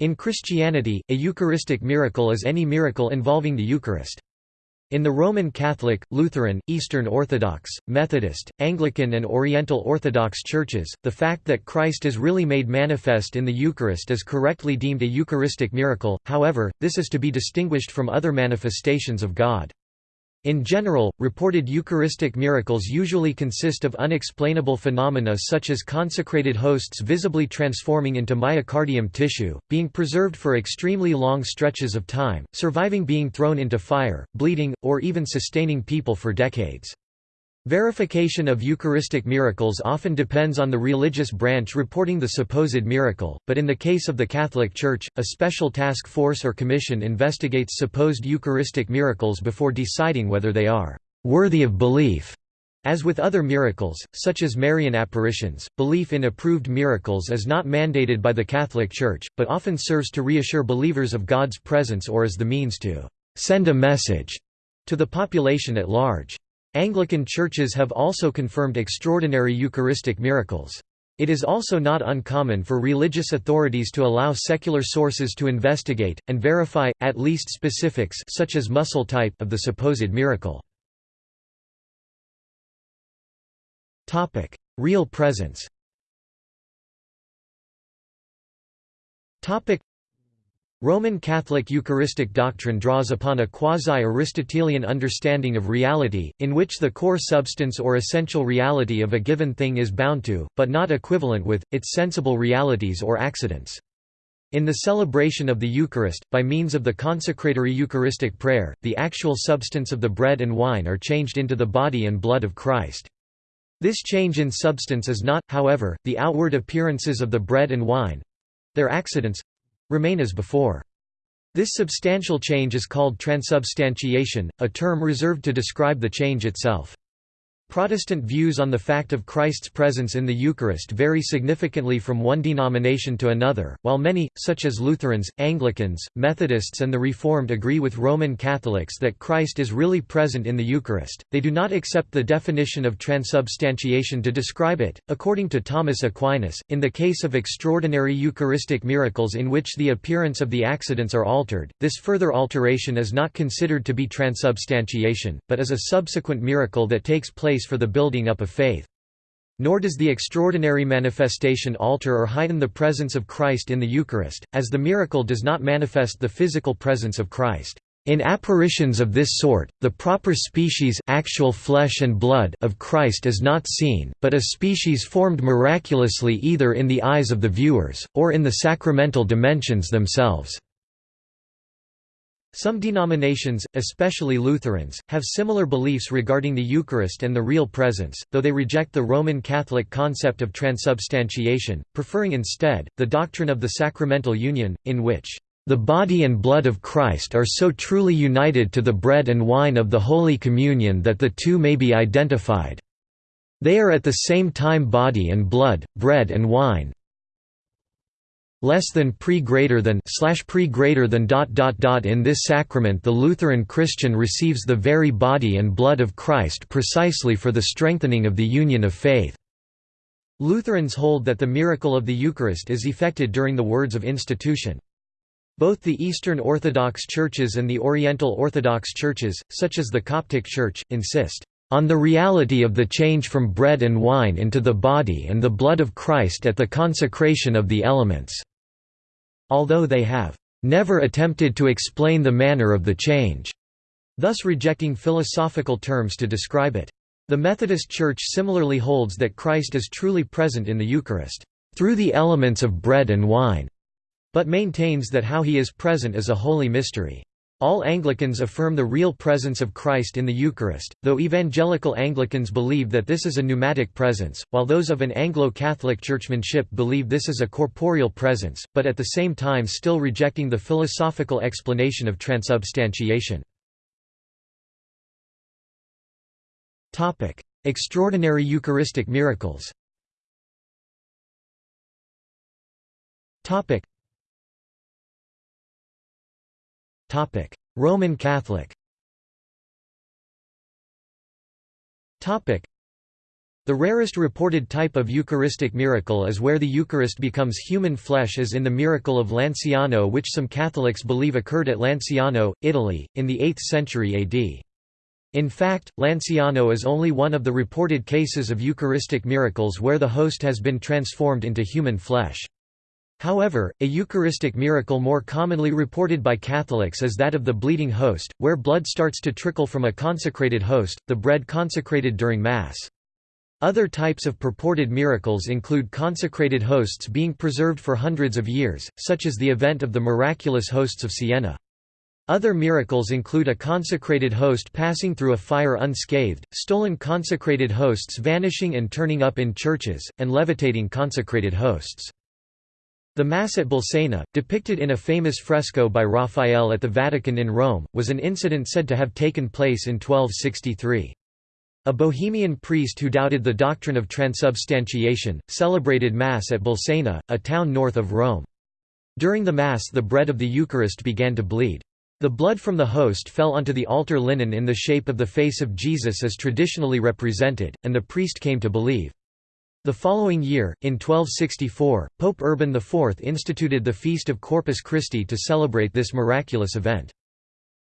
In Christianity, a Eucharistic miracle is any miracle involving the Eucharist. In the Roman Catholic, Lutheran, Eastern Orthodox, Methodist, Anglican and Oriental Orthodox churches, the fact that Christ is really made manifest in the Eucharist is correctly deemed a Eucharistic miracle, however, this is to be distinguished from other manifestations of God. In general, reported Eucharistic miracles usually consist of unexplainable phenomena such as consecrated hosts visibly transforming into myocardium tissue, being preserved for extremely long stretches of time, surviving being thrown into fire, bleeding, or even sustaining people for decades. Verification of Eucharistic miracles often depends on the religious branch reporting the supposed miracle, but in the case of the Catholic Church, a special task force or commission investigates supposed Eucharistic miracles before deciding whether they are «worthy of belief». As with other miracles, such as Marian apparitions, belief in approved miracles is not mandated by the Catholic Church, but often serves to reassure believers of God's presence or as the means to «send a message» to the population at large. Anglican churches have also confirmed extraordinary Eucharistic miracles. It is also not uncommon for religious authorities to allow secular sources to investigate, and verify, at least specifics such as muscle type of the supposed miracle. Real presence Roman Catholic Eucharistic doctrine draws upon a quasi-Aristotelian understanding of reality, in which the core substance or essential reality of a given thing is bound to, but not equivalent with, its sensible realities or accidents. In the celebration of the Eucharist, by means of the consecratory Eucharistic prayer, the actual substance of the bread and wine are changed into the body and blood of Christ. This change in substance is not, however, the outward appearances of the bread and wine—their accidents, remain as before. This substantial change is called transubstantiation, a term reserved to describe the change itself. Protestant views on the fact of Christ's presence in the Eucharist vary significantly from one denomination to another, while many, such as Lutherans, Anglicans, Methodists and the Reformed agree with Roman Catholics that Christ is really present in the Eucharist, they do not accept the definition of transubstantiation to describe it. According to Thomas Aquinas, in the case of extraordinary Eucharistic miracles in which the appearance of the accidents are altered, this further alteration is not considered to be transubstantiation, but is a subsequent miracle that takes place place for the building up of faith. Nor does the extraordinary manifestation alter or heighten the presence of Christ in the Eucharist, as the miracle does not manifest the physical presence of Christ. In apparitions of this sort, the proper species actual flesh and blood of Christ is not seen, but a species formed miraculously either in the eyes of the viewers, or in the sacramental dimensions themselves. Some denominations, especially Lutherans, have similar beliefs regarding the Eucharist and the real presence, though they reject the Roman Catholic concept of transubstantiation, preferring instead, the doctrine of the sacramental union, in which, "...the body and blood of Christ are so truly united to the bread and wine of the Holy Communion that the two may be identified. They are at the same time body and blood, bread and wine, less than pre greater than slash pre greater than dot dot dot in this sacrament the Lutheran Christian receives the very body and blood of Christ precisely for the strengthening of the union of faith. Lutherans hold that the miracle of the Eucharist is effected during the words of institution. Both the Eastern Orthodox churches and the Oriental Orthodox churches, such as the Coptic Church, insist on the reality of the change from bread and wine into the body and the blood of Christ at the consecration of the elements although they have never attempted to explain the manner of the change, thus rejecting philosophical terms to describe it. The Methodist Church similarly holds that Christ is truly present in the Eucharist, through the elements of bread and wine, but maintains that how he is present is a holy mystery. All Anglicans affirm the real presence of Christ in the Eucharist, though evangelical Anglicans believe that this is a pneumatic presence, while those of an Anglo-Catholic churchmanship believe this is a corporeal presence, but at the same time still rejecting the philosophical explanation of transubstantiation. Extraordinary Eucharistic miracles Roman Catholic. The rarest reported type of Eucharistic miracle is where the Eucharist becomes human flesh as in the miracle of Lanciano which some Catholics believe occurred at Lanciano, Italy, in the 8th century AD. In fact, Lanciano is only one of the reported cases of Eucharistic miracles where the host has been transformed into human flesh. However, a Eucharistic miracle more commonly reported by Catholics is that of the bleeding host, where blood starts to trickle from a consecrated host, the bread consecrated during Mass. Other types of purported miracles include consecrated hosts being preserved for hundreds of years, such as the event of the miraculous hosts of Siena. Other miracles include a consecrated host passing through a fire unscathed, stolen consecrated hosts vanishing and turning up in churches, and levitating consecrated hosts. The Mass at Bolsena, depicted in a famous fresco by Raphael at the Vatican in Rome, was an incident said to have taken place in 1263. A Bohemian priest who doubted the doctrine of transubstantiation, celebrated Mass at Bolsena, a town north of Rome. During the Mass the bread of the Eucharist began to bleed. The blood from the host fell onto the altar linen in the shape of the face of Jesus as traditionally represented, and the priest came to believe. The following year, in 1264, Pope Urban IV instituted the Feast of Corpus Christi to celebrate this miraculous event.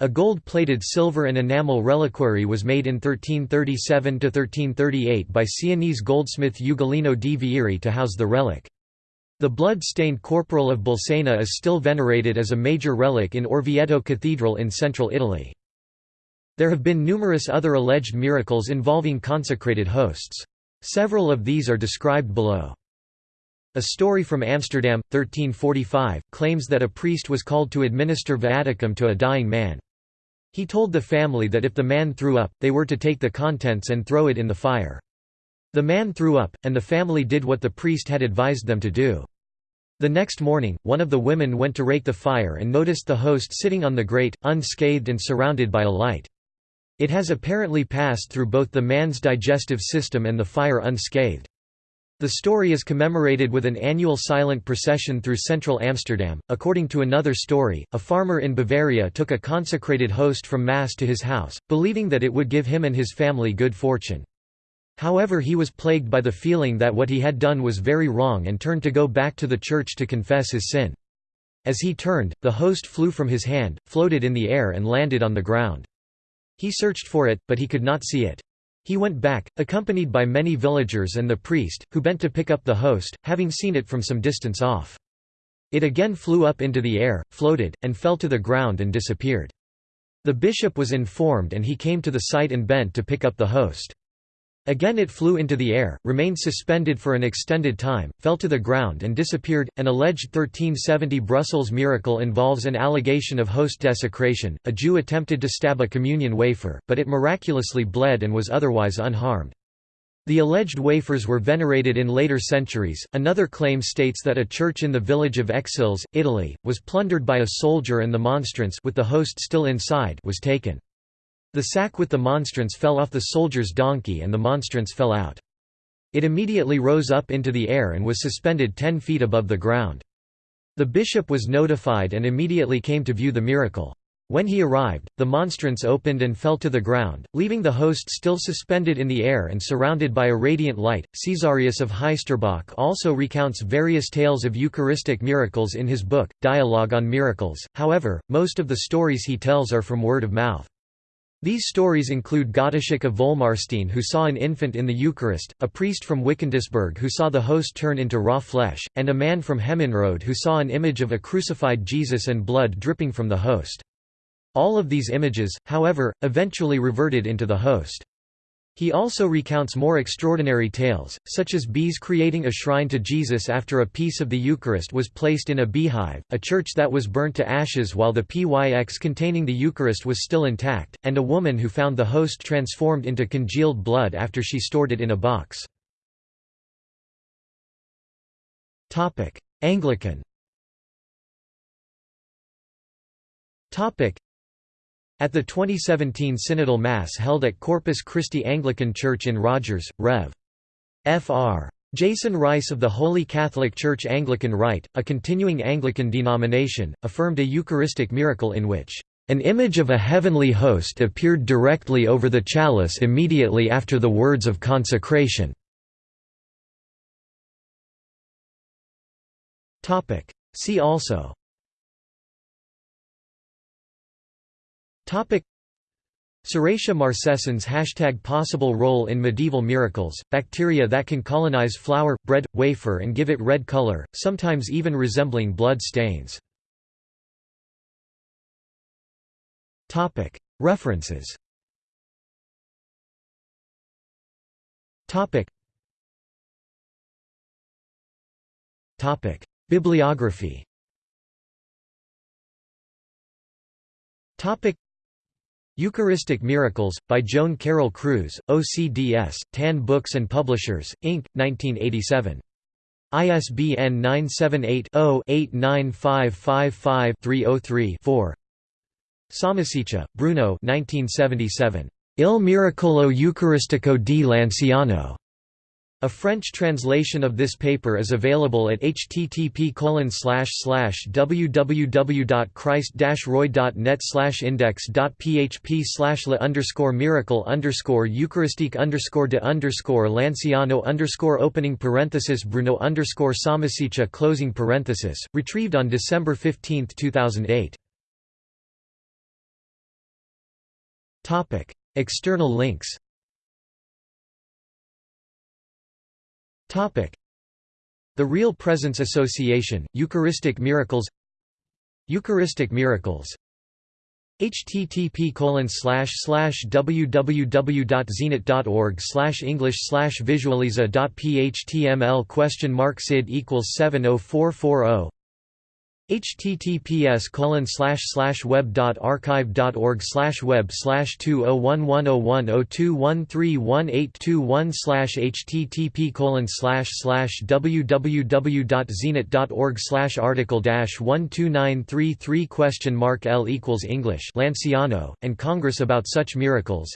A gold-plated silver and enamel reliquary was made in 1337–1338 by Sienese goldsmith Ugolino di Vieri to house the relic. The blood-stained corporal of Bolsena is still venerated as a major relic in Orvieto Cathedral in central Italy. There have been numerous other alleged miracles involving consecrated hosts. Several of these are described below. A story from Amsterdam, 1345, claims that a priest was called to administer viaticum to a dying man. He told the family that if the man threw up, they were to take the contents and throw it in the fire. The man threw up, and the family did what the priest had advised them to do. The next morning, one of the women went to rake the fire and noticed the host sitting on the grate, unscathed and surrounded by a light. It has apparently passed through both the man's digestive system and the fire unscathed. The story is commemorated with an annual silent procession through central Amsterdam. According to another story, a farmer in Bavaria took a consecrated host from Mass to his house, believing that it would give him and his family good fortune. However he was plagued by the feeling that what he had done was very wrong and turned to go back to the church to confess his sin. As he turned, the host flew from his hand, floated in the air and landed on the ground. He searched for it, but he could not see it. He went back, accompanied by many villagers and the priest, who bent to pick up the host, having seen it from some distance off. It again flew up into the air, floated, and fell to the ground and disappeared. The bishop was informed and he came to the site and bent to pick up the host. Again it flew into the air, remained suspended for an extended time, fell to the ground and disappeared. An alleged 1370 Brussels miracle involves an allegation of host desecration. A Jew attempted to stab a communion wafer, but it miraculously bled and was otherwise unharmed. The alleged wafers were venerated in later centuries. Another claim states that a church in the village of Exilles, Italy, was plundered by a soldier and the monstrance with the host still inside was taken. The sack with the monstrance fell off the soldier's donkey and the monstrance fell out. It immediately rose up into the air and was suspended ten feet above the ground. The bishop was notified and immediately came to view the miracle. When he arrived, the monstrance opened and fell to the ground, leaving the host still suspended in the air and surrounded by a radiant light. Caesarius of Heisterbach also recounts various tales of Eucharistic miracles in his book, Dialogue on Miracles, however, most of the stories he tells are from word of mouth. These stories include Gottschalk of Volmarstein who saw an infant in the Eucharist, a priest from Wickentisberg who saw the host turn into raw flesh, and a man from Hemmenrode who saw an image of a crucified Jesus and blood dripping from the host. All of these images, however, eventually reverted into the host. He also recounts more extraordinary tales, such as bees creating a shrine to Jesus after a piece of the Eucharist was placed in a beehive, a church that was burnt to ashes while the pyx containing the Eucharist was still intact, and a woman who found the host transformed into congealed blood after she stored it in a box. Anglican at the 2017 Synodal Mass held at Corpus Christi Anglican Church in Rogers, Rev. Fr. Jason Rice of the Holy Catholic Church Anglican Rite, a continuing Anglican denomination, affirmed a Eucharistic miracle in which an image of a heavenly host appeared directly over the chalice immediately after the words of consecration. See also Serratia marcescens Hashtag Possible role in medieval miracles, bacteria that can colonize flour, bread, wafer and give it red color, sometimes even resembling blood stains. References. Bibliography Eucharistic Miracles, by Joan Carroll Cruz, OCDS, Tan Books and Publishers, Inc., 1987. ISBN 978-0-89555-303-4 Sammaciccia, Bruno 1977. Il Miracolo Eucaristico di Lanciano. A French translation of this paper is available at http www.christ-roy.net index.php le underscore miracle underscore eucharistique underscore de underscore lanciano underscore opening parenthesis bruno underscore sammaciccia closing parenthesis, retrieved on December 15, 2008. External links The Real Presence Association, Eucharistic Miracles Eucharistic Miracles. Http www.zenit.org english visualiza.phtml question mark sid equals 70440 https colon slash slash web dot archive dot org slash web slash two oh one one oh one oh two one three one eight two one slash http colon slash slash www dot zenit dot org slash article dash one two nine three three question mark L equals English Lanciano and Congress about such miracles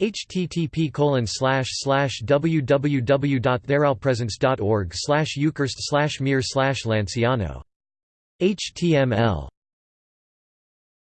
http colon slash slash www.theralpresence.org slash eucharist slash mir slash Lanciano HTML